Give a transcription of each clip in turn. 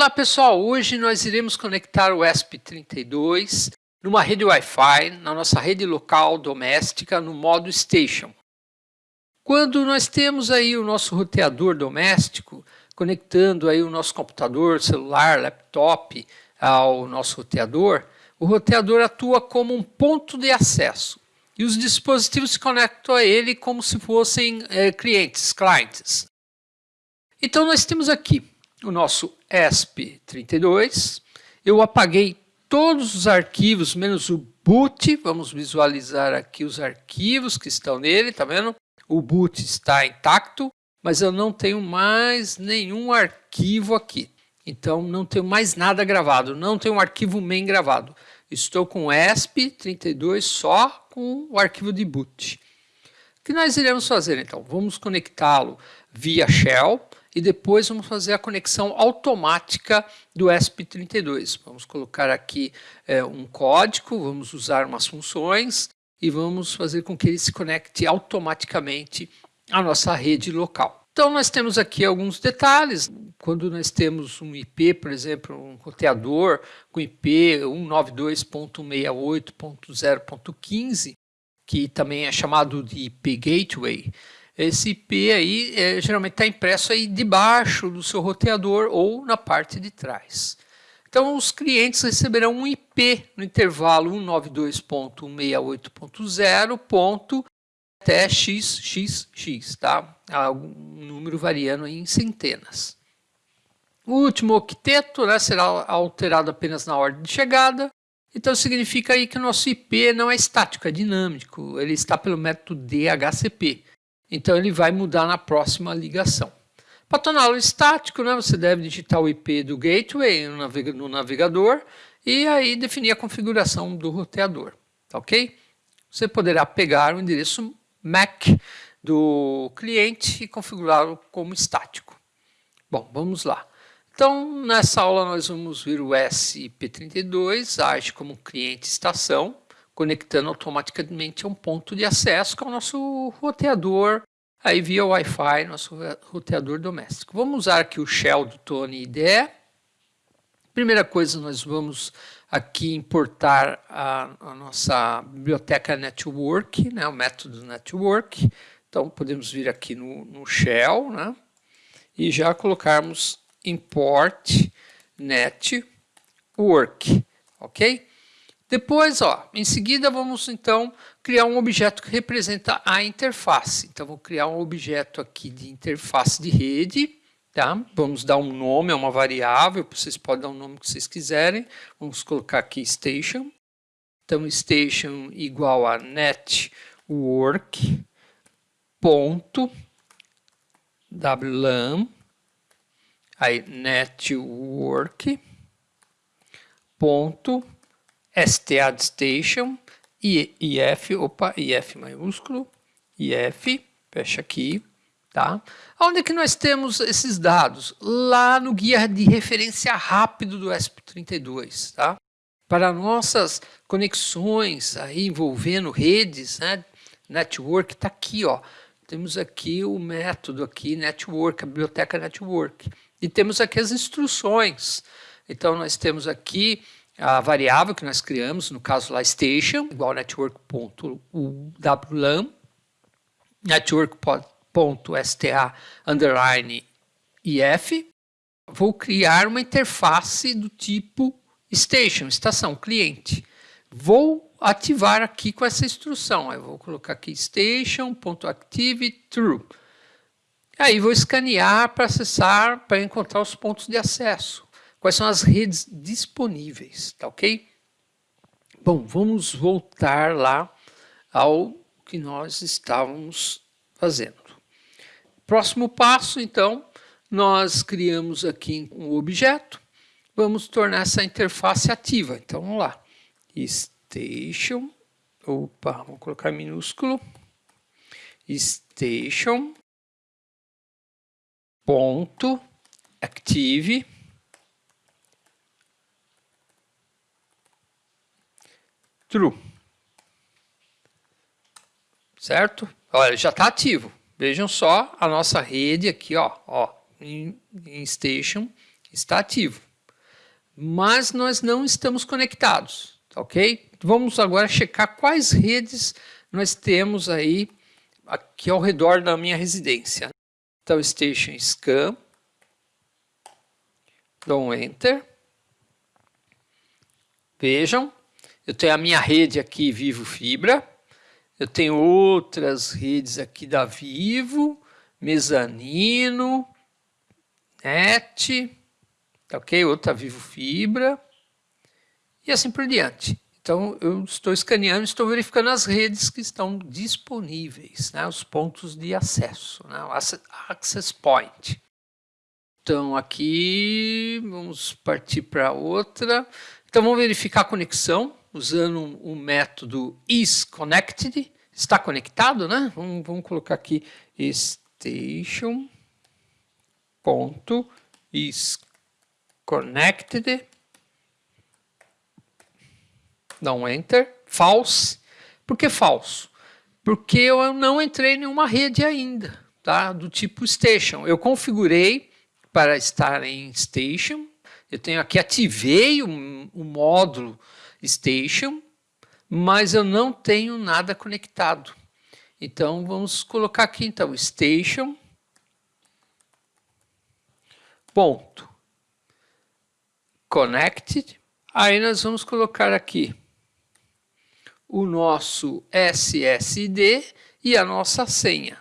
Olá pessoal, hoje nós iremos conectar o ESP32 numa rede Wi-Fi na nossa rede local doméstica no modo Station. Quando nós temos aí o nosso roteador doméstico conectando aí o nosso computador, celular, laptop ao nosso roteador, o roteador atua como um ponto de acesso e os dispositivos se conectam a ele como se fossem é, clientes, clientes. Então nós temos aqui o nosso ESP32. Eu apaguei todos os arquivos, menos o boot. Vamos visualizar aqui os arquivos que estão nele, tá vendo? O boot está intacto, mas eu não tenho mais nenhum arquivo aqui. Então não tenho mais nada gravado, não tenho um arquivo main gravado. Estou com o ESP32 só com o arquivo de boot. O que nós iremos fazer então? Vamos conectá-lo via shell e depois vamos fazer a conexão automática do ESP32. Vamos colocar aqui é, um código, vamos usar umas funções e vamos fazer com que ele se conecte automaticamente à nossa rede local. Então nós temos aqui alguns detalhes. Quando nós temos um IP, por exemplo, um roteador com IP 192.68.0.15, que também é chamado de IP Gateway, esse IP aí é, geralmente está impresso aí debaixo do seu roteador ou na parte de trás. Então os clientes receberão um IP no intervalo 192.168.0. até xxx, tá? Um número variando em centenas. O último octeto né, será alterado apenas na ordem de chegada. Então significa aí que o nosso IP não é estático, é dinâmico. Ele está pelo método DHCP. Então ele vai mudar na próxima ligação. Para torná-lo estático, né, você deve digitar o IP do gateway no navegador e aí definir a configuração do roteador, tá ok? Você poderá pegar o endereço MAC do cliente e configurá-lo como estático. Bom, vamos lá. Então, nessa aula nós vamos ver o SIP32, age como cliente estação, conectando automaticamente a um ponto de acesso que é o nosso roteador, aí via Wi-Fi, nosso roteador doméstico. Vamos usar aqui o shell do Tony IDE. Primeira coisa, nós vamos aqui importar a, a nossa biblioteca network, né, o método network. Então, podemos vir aqui no, no shell, né, e já colocarmos import network, ok? Depois, ó, em seguida, vamos então criar um objeto que representa a interface. Então, vou criar um objeto aqui de interface de rede. Tá? Vamos dar um nome a uma variável, vocês podem dar o um nome que vocês quiserem. Vamos colocar aqui station. Então, station igual a network ponto wlan aí network ponto STA Station, IF, opa, IF maiúsculo, IF, fecha aqui, tá? Onde é que nós temos esses dados? Lá no guia de referência rápido do ESP32, tá? Para nossas conexões aí envolvendo redes, né? Network, está aqui, ó. Temos aqui o método aqui, network, a biblioteca network. E temos aqui as instruções. Então, nós temos aqui a variável que nós criamos, no caso lá station, igual network.uwlan, network.sta underline if, vou criar uma interface do tipo station, estação, cliente. Vou ativar aqui com essa instrução. Eu vou colocar aqui station.active true. Aí vou escanear para acessar, para encontrar os pontos de acesso quais são as redes disponíveis, tá ok? Bom, vamos voltar lá ao que nós estávamos fazendo. Próximo passo, então, nós criamos aqui um objeto, vamos tornar essa interface ativa. Então, vamos lá. Station, opa, vamos colocar minúsculo, station, ponto, active, true. Certo? Olha, já está ativo. Vejam só a nossa rede aqui, ó, ó em, station está ativo. mas nós não estamos conectados, ok? Vamos agora checar quais redes nós temos aí aqui ao redor da minha residência. Então, Station Scan, dou um Enter. Vejam, eu tenho a minha rede aqui Vivo Fibra, eu tenho outras redes aqui da Vivo, Mezanino, Net, tá ok? Outra Vivo Fibra e assim por diante. Então, eu estou escaneando, estou verificando as redes que estão disponíveis, né? os pontos de acesso, né? o access point. Então, aqui, vamos partir para outra. Então, vamos verificar a conexão usando um método isConnected. Está conectado, né? Vamos, vamos colocar aqui station ponto isConnected. Dá um enter. False. Por que falso? Porque eu não entrei em nenhuma rede ainda, tá? Do tipo station. Eu configurei para estar em station. Eu tenho aqui, ativei o, o módulo station, mas eu não tenho nada conectado. Então, vamos colocar aqui, então, station, ponto, connected. Aí nós vamos colocar aqui o nosso SSD e a nossa senha.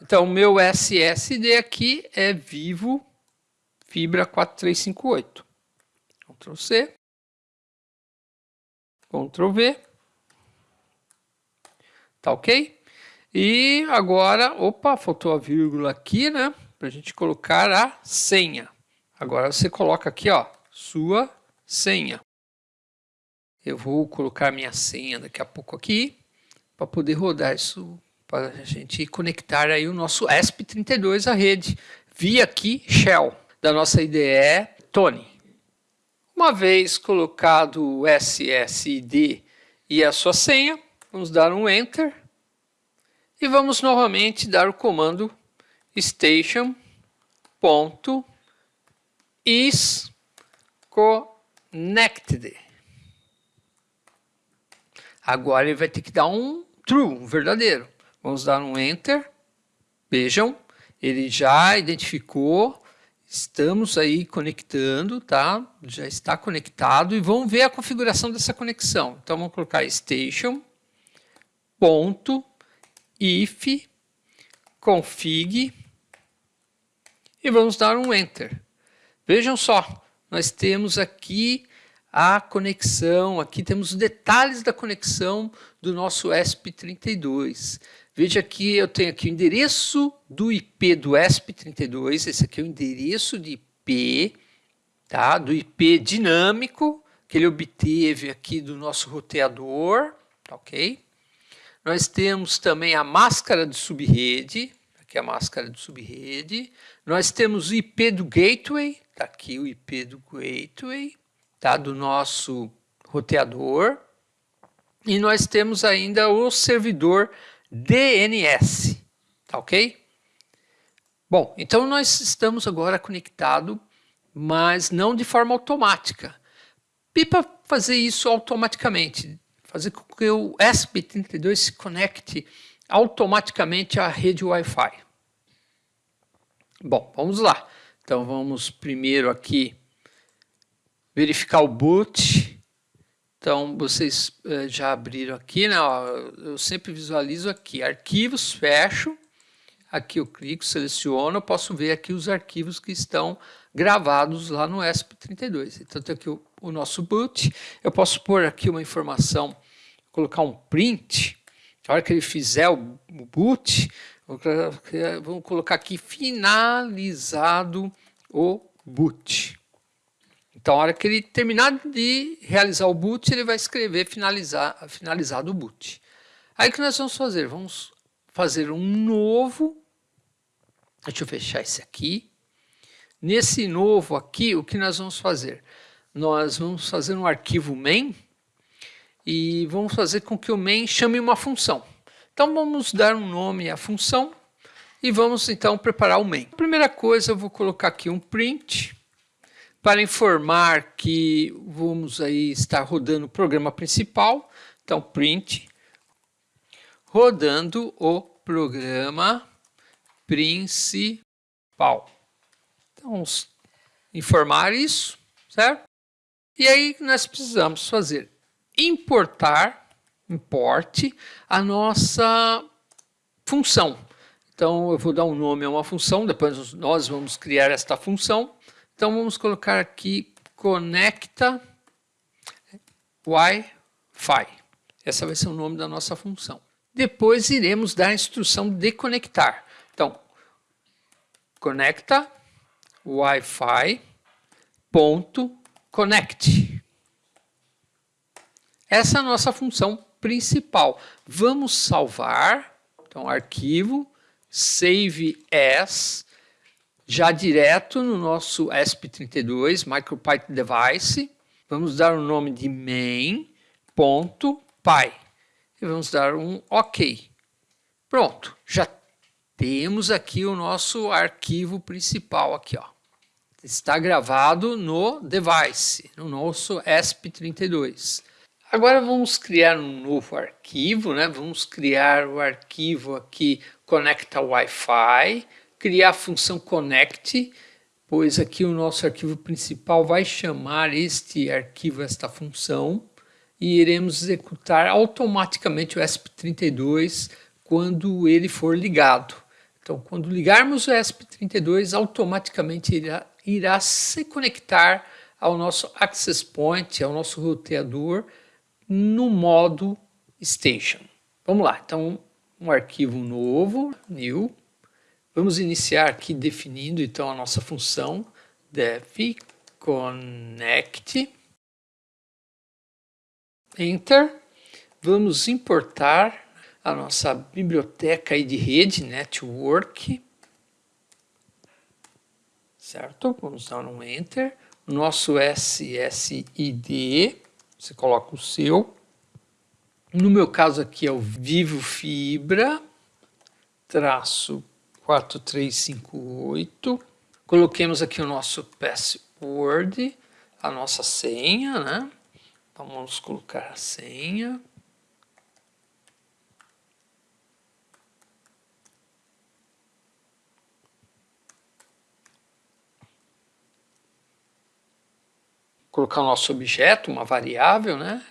Então, o meu SSD aqui é Vivo Fibra 4358. Ctrl C. Ctrl V. Tá ok? E agora, opa, faltou a vírgula aqui, né? Para a gente colocar a senha. Agora você coloca aqui, ó, sua senha. Eu vou colocar minha senha daqui a pouco aqui, para poder rodar isso, para a gente conectar aí o nosso ESP32 à rede, via aqui Shell, da nossa IDE Tony. Uma vez colocado o SSID e a sua senha, vamos dar um Enter e vamos novamente dar o comando station.isConnected. Agora ele vai ter que dar um true, um verdadeiro. Vamos dar um Enter. Vejam, ele já identificou Estamos aí conectando, tá? Já está conectado e vamos ver a configuração dessa conexão. Então vamos colocar station ponto if config e vamos dar um enter. Vejam só, nós temos aqui a conexão, aqui temos os detalhes da conexão do nosso ESP32. Veja que eu tenho aqui o endereço do IP do ESP32, esse aqui é o endereço de IP, tá? do IP dinâmico, que ele obteve aqui do nosso roteador, tá ok? Nós temos também a máscara de subrede, aqui é a máscara de subrede. Nós temos o IP do gateway, tá aqui o IP do gateway, tá? do nosso roteador. E nós temos ainda o servidor DNS, tá ok? Bom, então nós estamos agora conectados, mas não de forma automática. Para fazer isso automaticamente, fazer com que o ESP32 se conecte automaticamente à rede Wi-Fi. Bom, vamos lá. Então vamos primeiro aqui verificar o boot então, vocês eh, já abriram aqui, né? eu sempre visualizo aqui, arquivos, fecho, aqui eu clico, seleciono, eu posso ver aqui os arquivos que estão gravados lá no ESP32. Então, tem aqui o, o nosso boot, eu posso pôr aqui uma informação, colocar um print, na hora que ele fizer o, o boot, vamos colocar aqui finalizado o boot. Então, a hora que ele terminar de realizar o boot, ele vai escrever finalizar, finalizado o boot. Aí o que nós vamos fazer? Vamos fazer um novo. Deixa eu fechar esse aqui. Nesse novo aqui, o que nós vamos fazer? Nós vamos fazer um arquivo main e vamos fazer com que o main chame uma função. Então vamos dar um nome à função e vamos então preparar o main. Primeira coisa, eu vou colocar aqui um print para informar que vamos aí estar rodando o programa principal. Então, print, rodando o programa principal. Então, informar isso, certo? E aí nós precisamos fazer importar, importe, a nossa função. Então, eu vou dar um nome a uma função, depois nós vamos criar esta função. Então, vamos colocar aqui conecta Wi-Fi. Essa vai ser o nome da nossa função. Depois iremos dar a instrução de conectar. Então, conecta Wi-Fi ponto connect. Essa é a nossa função principal. Vamos salvar, então arquivo, save as, já direto no nosso ESP32, MicroPython Device. Vamos dar o nome de main.py e vamos dar um OK. Pronto, já temos aqui o nosso arquivo principal aqui, ó. Está gravado no device, no nosso ESP32. Agora vamos criar um novo arquivo, né? Vamos criar o arquivo aqui conecta Wi-Fi, criar a função connect, pois aqui o nosso arquivo principal vai chamar este arquivo, esta função, e iremos executar automaticamente o ESP32 quando ele for ligado. Então, quando ligarmos o ESP32, automaticamente irá, irá se conectar ao nosso access point, ao nosso roteador, no modo station. Vamos lá, então um arquivo novo, new. Vamos iniciar aqui definindo então a nossa função def connect enter. Vamos importar a nossa biblioteca de rede, network, certo? Vamos dar um Enter. Nosso SSID, você coloca o seu. No meu caso aqui é o Vivo Fibra, traço 4358. Coloquemos aqui o nosso password, a nossa senha, né? Vamos colocar a senha. colocar o nosso objeto, uma variável, né?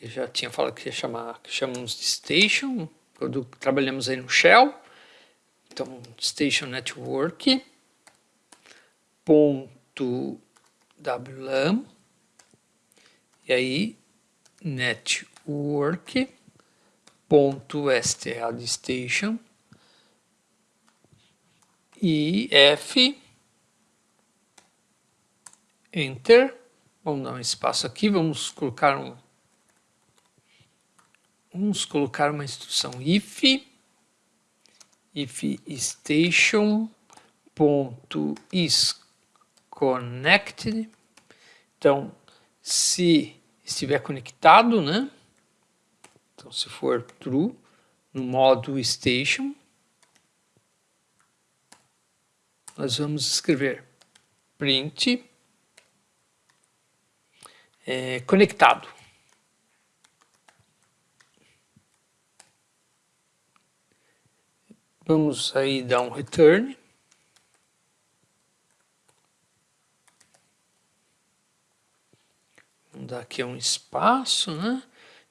Eu já tinha falado que ia chamar, que chamamos de station, trabalhamos aí no shell. Então, station network, ponto wlam, e aí network, ponto sta de station, e f, enter, Vamos dar um espaço aqui, vamos colocar um vamos colocar uma instrução if if station ponto is connected. Então, se estiver conectado, né? Então, se for true, no modo station, nós vamos escrever print é, conectado. Vamos aí dar um return. Vamos dar aqui um espaço, né?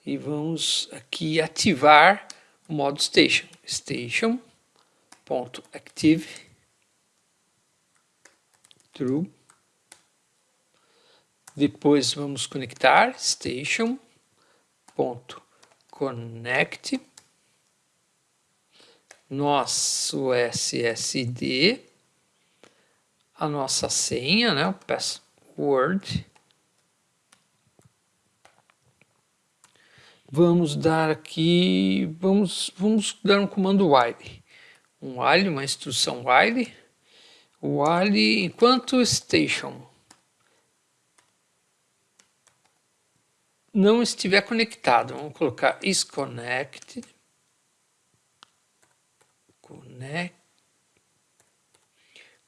E vamos aqui ativar o modo station. Station.active true depois vamos conectar station ponto connect nosso SSD, a nossa senha, né, o password. Vamos dar aqui, vamos, vamos dar um comando while. Um while, uma instrução while. While enquanto station não estiver conectado, vamos colocar is connected, connect,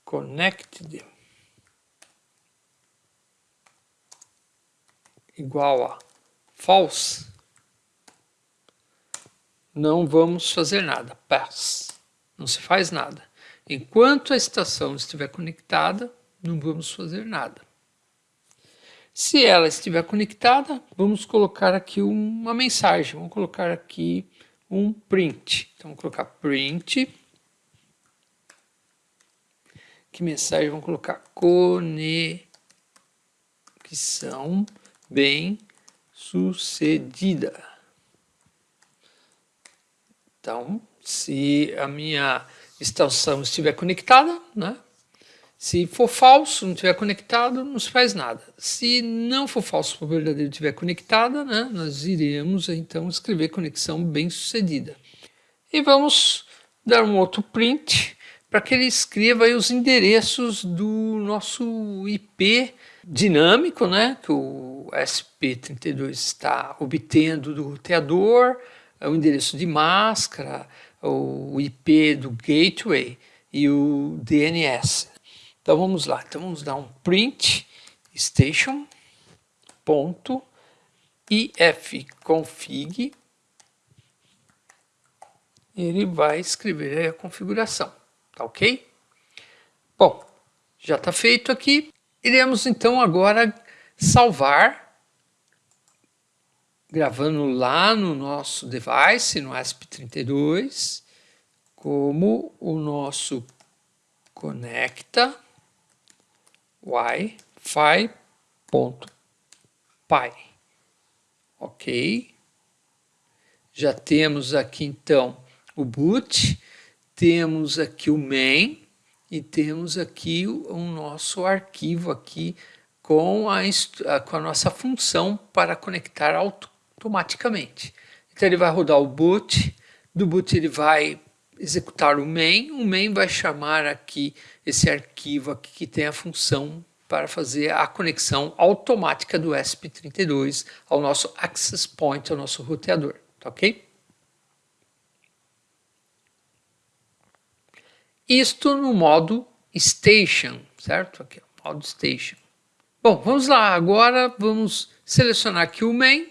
connected, igual a false, não vamos fazer nada, pass, não se faz nada. Enquanto a estação estiver conectada, não vamos fazer nada. Se ela estiver conectada, vamos colocar aqui uma mensagem, vamos colocar aqui um print. Então, vamos colocar print. Que mensagem? Vamos colocar conexão bem sucedida. Então, se a minha estação estiver conectada, né? Se for falso, não estiver conectado, não se faz nada. Se não for falso, for verdadeiro, estiver conectada, né, nós iremos então escrever conexão bem sucedida. E vamos dar um outro print para que ele escreva os endereços do nosso IP dinâmico, né, que o SP32 está obtendo do roteador, o endereço de máscara, o IP do gateway e o DNS. Então vamos lá, então vamos dar um print station ponto ifconfig ele vai escrever a configuração, tá ok? Bom, já está feito aqui. Iremos então agora salvar, gravando lá no nosso device, no ESP32, como o nosso conecta wi-fi.py. Ok. Já temos aqui então o boot, temos aqui o main e temos aqui o, o nosso arquivo aqui com a, com a nossa função para conectar automaticamente. Então ele vai rodar o boot, do boot ele vai executar o main, o main vai chamar aqui esse arquivo aqui que tem a função para fazer a conexão automática do ESP32 ao nosso access point, ao nosso roteador, tá ok? Isto no modo station, certo? Aqui, modo station. Bom, vamos lá, agora vamos selecionar aqui o main,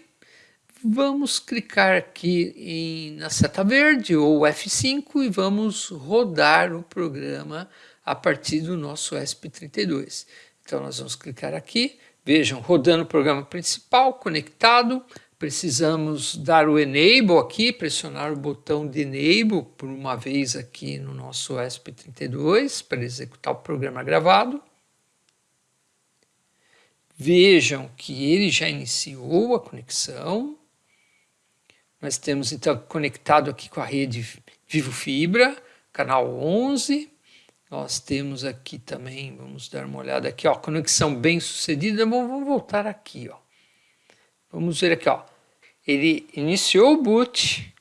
Vamos clicar aqui em, na seta verde ou F5 e vamos rodar o programa a partir do nosso ESP32. Então nós vamos clicar aqui, vejam, rodando o programa principal, conectado, precisamos dar o Enable aqui, pressionar o botão de Enable por uma vez aqui no nosso ESP32 para executar o programa gravado. Vejam que ele já iniciou a conexão, nós temos então conectado aqui com a rede Vivo Fibra, canal 11. Nós temos aqui também, vamos dar uma olhada aqui, ó, conexão bem sucedida. Vamos voltar aqui, ó. Vamos ver aqui, ó. Ele iniciou o boot.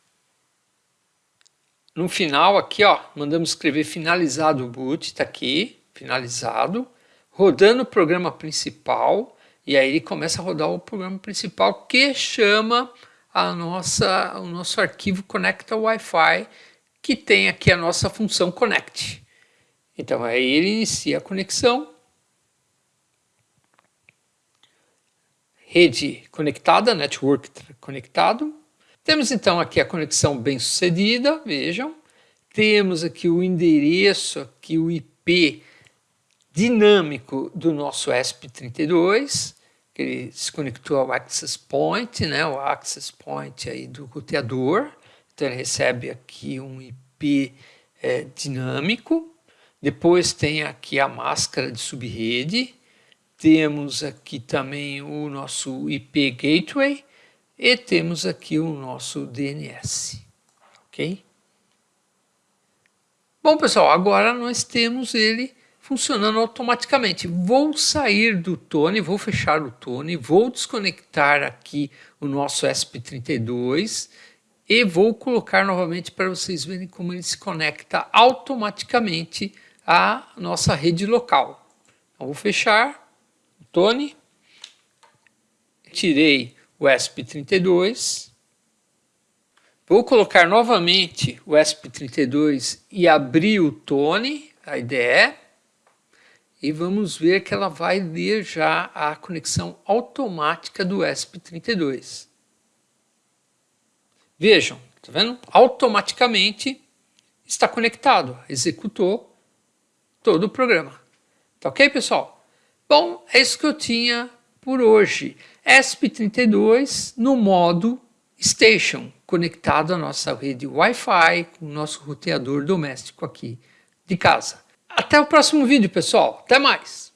No final aqui, ó, mandamos escrever finalizado o boot, tá aqui, finalizado. Rodando o programa principal, e aí ele começa a rodar o programa principal que chama a nossa, o nosso arquivo Conecta Wi-Fi, que tem aqui a nossa função Connect. Então aí ele inicia a conexão, rede conectada, network conectado. Temos então aqui a conexão bem sucedida, vejam. Temos aqui o endereço, aqui o IP dinâmico do nosso ESP32 que ele se conectou ao access point, né, o access point aí do roteador. Então ele recebe aqui um IP é, dinâmico. Depois tem aqui a máscara de subrede. Temos aqui também o nosso IP gateway e temos aqui o nosso DNS. Ok? Bom, pessoal, agora nós temos ele funcionando automaticamente. Vou sair do Tone, vou fechar o Tone, vou desconectar aqui o nosso SP32 e vou colocar novamente para vocês verem como ele se conecta automaticamente à nossa rede local. Então, vou fechar Tone, tirei o ESP32, vou colocar novamente o ESP32 e abrir o Tone, a IDE, e vamos ver que ela vai ler já a conexão automática do ESP32. Vejam, tá vendo? Automaticamente está conectado, executou todo o programa. Tá ok, pessoal? Bom, é isso que eu tinha por hoje. ESP32 no modo Station, conectado à nossa rede Wi-Fi com o nosso roteador doméstico aqui de casa. Até o próximo vídeo, pessoal. Até mais!